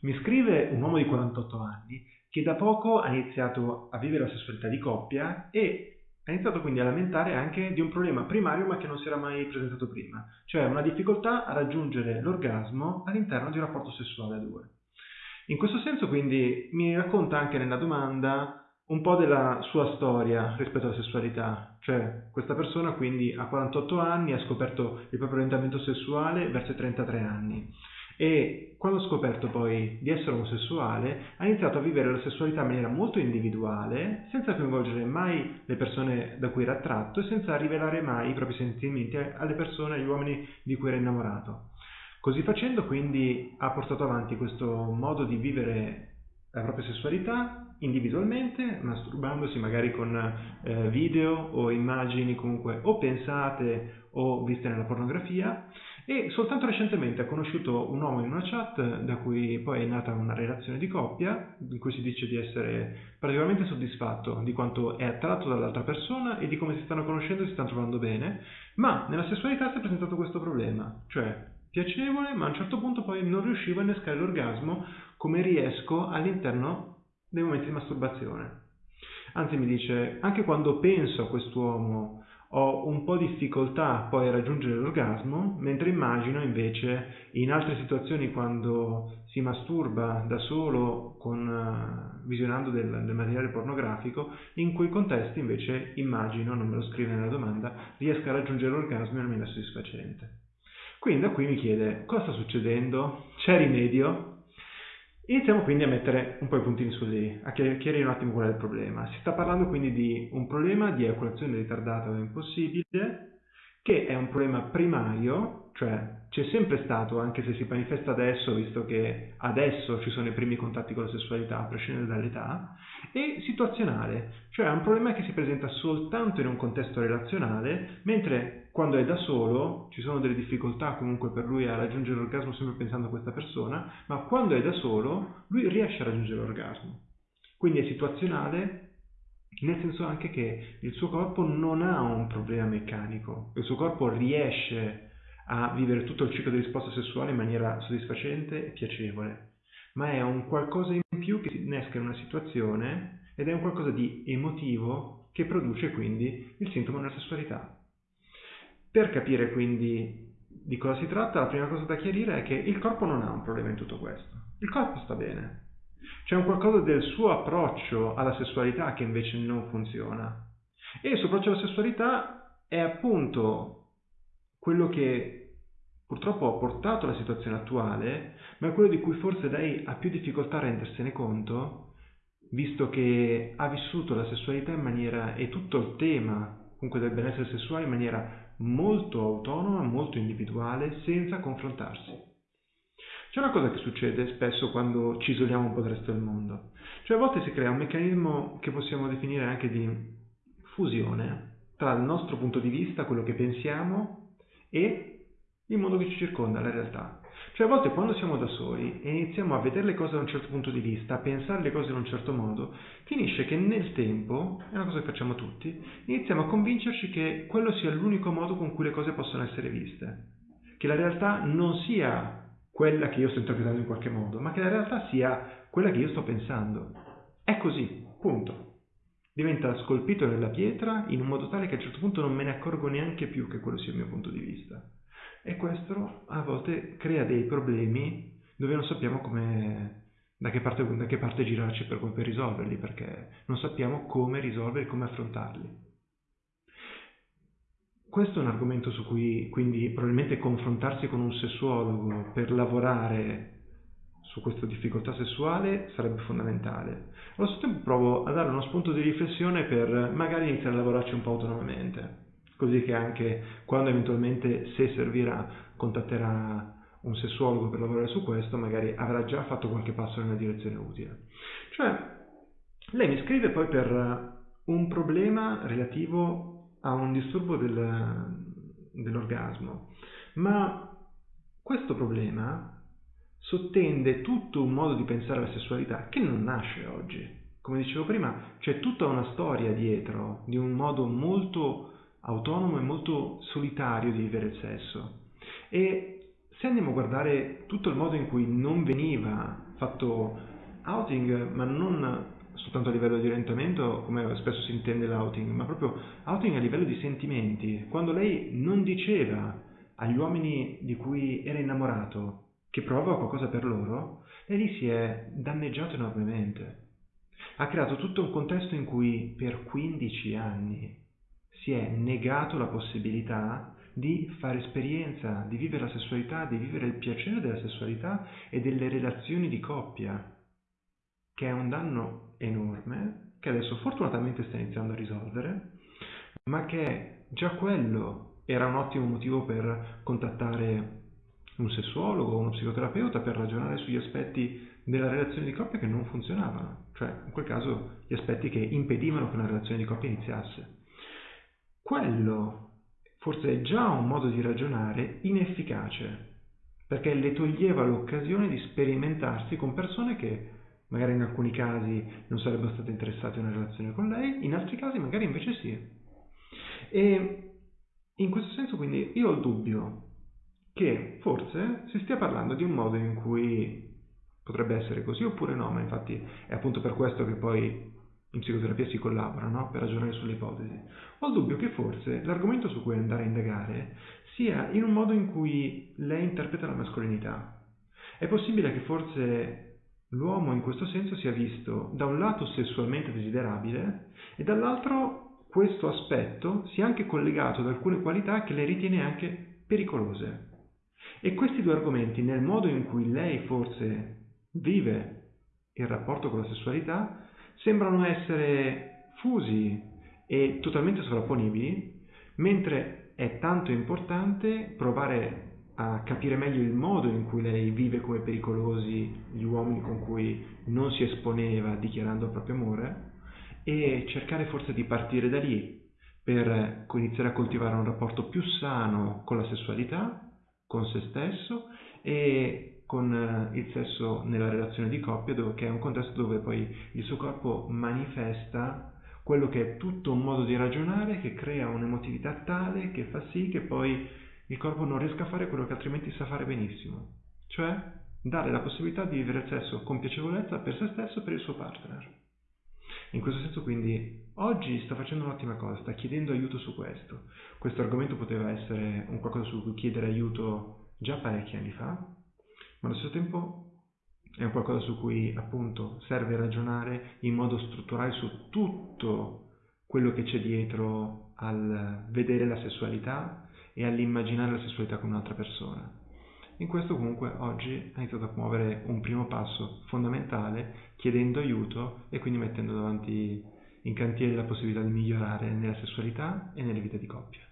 Mi scrive un uomo di 48 anni che da poco ha iniziato a vivere la sessualità di coppia e ha iniziato quindi a lamentare anche di un problema primario ma che non si era mai presentato prima, cioè una difficoltà a raggiungere l'orgasmo all'interno di un rapporto sessuale a due. In questo senso quindi mi racconta anche nella domanda un po' della sua storia rispetto alla sessualità, cioè questa persona quindi ha 48 anni, ha scoperto il proprio orientamento sessuale verso i 33 anni e quando ha scoperto poi di essere omosessuale ha iniziato a vivere la sessualità in maniera molto individuale, senza coinvolgere mai le persone da cui era attratto e senza rivelare mai i propri sentimenti alle persone, agli uomini di cui era innamorato. Così facendo quindi ha portato avanti questo modo di vivere la propria sessualità individualmente, masturbandosi magari con eh, video o immagini comunque o pensate o viste nella pornografia e soltanto recentemente ha conosciuto un uomo in una chat da cui poi è nata una relazione di coppia in cui si dice di essere particolarmente soddisfatto di quanto è attratto dall'altra persona e di come si stanno conoscendo e si stanno trovando bene, ma nella sessualità si è presentato questo problema, cioè piacevole ma a un certo punto poi non riuscivo a innescare l'orgasmo come riesco all'interno dei momenti di masturbazione. Anzi mi dice, anche quando penso a quest'uomo ho un po' di difficoltà poi a raggiungere l'orgasmo, mentre immagino invece in altre situazioni quando si masturba da solo con, uh, visionando del, del, materiale pornografico, in quei contesti invece immagino, non me lo scrive nella domanda, riesca a raggiungere l'orgasmo in maniera soddisfacente. Quindi da qui mi chiede cosa sta succedendo? C'è rimedio? Iniziamo quindi a mettere un po' i puntini su lì, a chiarire un attimo qual è il problema. Si sta parlando quindi di un problema di eiaculazione ritardata o impossibile, che è un problema primario, cioè c'è sempre stato, anche se si manifesta adesso, visto che adesso ci sono i primi contatti con la sessualità, a prescindere dall'età, e situazionale, cioè è un problema che si presenta soltanto in un contesto relazionale, mentre quando è da solo ci sono delle difficoltà comunque per lui a raggiungere l'orgasmo sempre pensando a questa persona, ma quando è da solo lui riesce a raggiungere l'orgasmo. Quindi è situazionale nel senso anche che il suo corpo non ha un problema meccanico, il suo corpo riesce a vivere tutto il ciclo di risposta sessuale in maniera soddisfacente e piacevole, ma è un qualcosa in più che si innesca in una situazione ed è un qualcosa di emotivo che produce quindi il sintomo della sessualità. Per capire quindi di cosa si tratta, la prima cosa da chiarire è che il corpo non ha un problema in tutto questo. Il corpo sta bene. C'è un qualcosa del suo approccio alla sessualità che invece non funziona. E il suo approccio alla sessualità è appunto quello che purtroppo ha portato alla situazione attuale, ma è quello di cui forse lei ha più difficoltà a rendersene conto, visto che ha vissuto la sessualità in maniera e tutto il tema comunque del benessere sessuale in maniera molto autonoma, molto individuale, senza confrontarsi. C'è una cosa che succede spesso quando ci isoliamo un po' dal resto del mondo, cioè a volte si crea un meccanismo che possiamo definire anche di fusione tra il nostro punto di vista, quello che pensiamo, e il mondo che ci circonda, la realtà. Cioè a volte quando siamo da soli e iniziamo a vedere le cose da un certo punto di vista, a pensare le cose in un certo modo, finisce che nel tempo, è una cosa che facciamo tutti, iniziamo a convincerci che quello sia l'unico modo con cui le cose possono essere viste. Che la realtà non sia quella che io sto interpretando in qualche modo, ma che la realtà sia quella che io sto pensando. È così, punto. Diventa scolpito nella pietra in un modo tale che a un certo punto non me ne accorgo neanche più che quello sia il mio punto di vista e questo a volte crea dei problemi dove non sappiamo come, da, che parte, da che parte girarci per, per risolverli, perché non sappiamo come risolverli, come affrontarli. Questo è un argomento su cui quindi probabilmente confrontarsi con un sessuologo per lavorare su questa difficoltà sessuale sarebbe fondamentale. Allo stesso tempo provo a dare uno spunto di riflessione per magari iniziare a lavorarci un po' autonomamente così che anche quando eventualmente, se servirà, contatterà un sessuologo per lavorare su questo, magari avrà già fatto qualche passo nella direzione utile. Cioè, lei mi scrive poi per un problema relativo a un disturbo del, dell'orgasmo, ma questo problema sottende tutto un modo di pensare alla sessualità che non nasce oggi. Come dicevo prima, c'è tutta una storia dietro di un modo molto autonomo e molto solitario di vivere il sesso. E se andiamo a guardare tutto il modo in cui non veniva fatto outing, ma non soltanto a livello di orientamento, come spesso si intende l'outing, ma proprio outing a livello di sentimenti, quando lei non diceva agli uomini di cui era innamorato che provava qualcosa per loro, lei lì si è danneggiato enormemente. Ha creato tutto un contesto in cui per 15 anni si è negato la possibilità di fare esperienza, di vivere la sessualità, di vivere il piacere della sessualità e delle relazioni di coppia, che è un danno enorme, che adesso fortunatamente sta iniziando a risolvere, ma che già quello era un ottimo motivo per contattare un sessuologo o uno psicoterapeuta per ragionare sugli aspetti della relazione di coppia che non funzionavano, cioè in quel caso gli aspetti che impedivano che una relazione di coppia iniziasse. Quello forse è già un modo di ragionare inefficace, perché le toglieva l'occasione di sperimentarsi con persone che magari in alcuni casi non sarebbero state interessate a una relazione con lei, in altri casi magari invece sì. E in questo senso quindi io ho il dubbio che forse si stia parlando di un modo in cui potrebbe essere così oppure no, ma infatti è appunto per questo che poi in psicoterapia si collabora no? per ragionare sulle ipotesi. Ho il dubbio che forse l'argomento su cui andare a indagare sia in un modo in cui lei interpreta la mascolinità. È possibile che forse l'uomo in questo senso sia visto da un lato sessualmente desiderabile e dall'altro questo aspetto sia anche collegato ad alcune qualità che lei ritiene anche pericolose. E questi due argomenti, nel modo in cui lei forse vive il rapporto con la sessualità, sembrano essere fusi e totalmente sovrapponibili, mentre è tanto importante provare a capire meglio il modo in cui lei vive come pericolosi gli uomini con cui non si esponeva dichiarando il proprio amore e cercare forse di partire da lì per iniziare a coltivare un rapporto più sano con la sessualità, con se stesso e con eh, il sesso nella relazione di coppia, dove, che è un contesto dove poi il suo corpo manifesta quello che è tutto un modo di ragionare che crea un'emotività tale che fa sì che poi il corpo non riesca a fare quello che altrimenti sa fare benissimo, cioè dare la possibilità di vivere il sesso con piacevolezza per se stesso e per il suo partner. In questo senso quindi oggi sta facendo un'ottima cosa, sta chiedendo aiuto su questo. Questo argomento poteva essere un qualcosa su cui chiedere aiuto già parecchi anni fa, ma allo stesso tempo è un qualcosa su cui appunto serve ragionare in modo strutturale su tutto quello che c'è dietro al vedere la sessualità e all'immaginare la sessualità con un'altra persona. In questo comunque oggi ha iniziato a muovere un primo passo fondamentale chiedendo aiuto e quindi mettendo davanti in cantiere la possibilità di migliorare nella sessualità e nelle vite di coppia.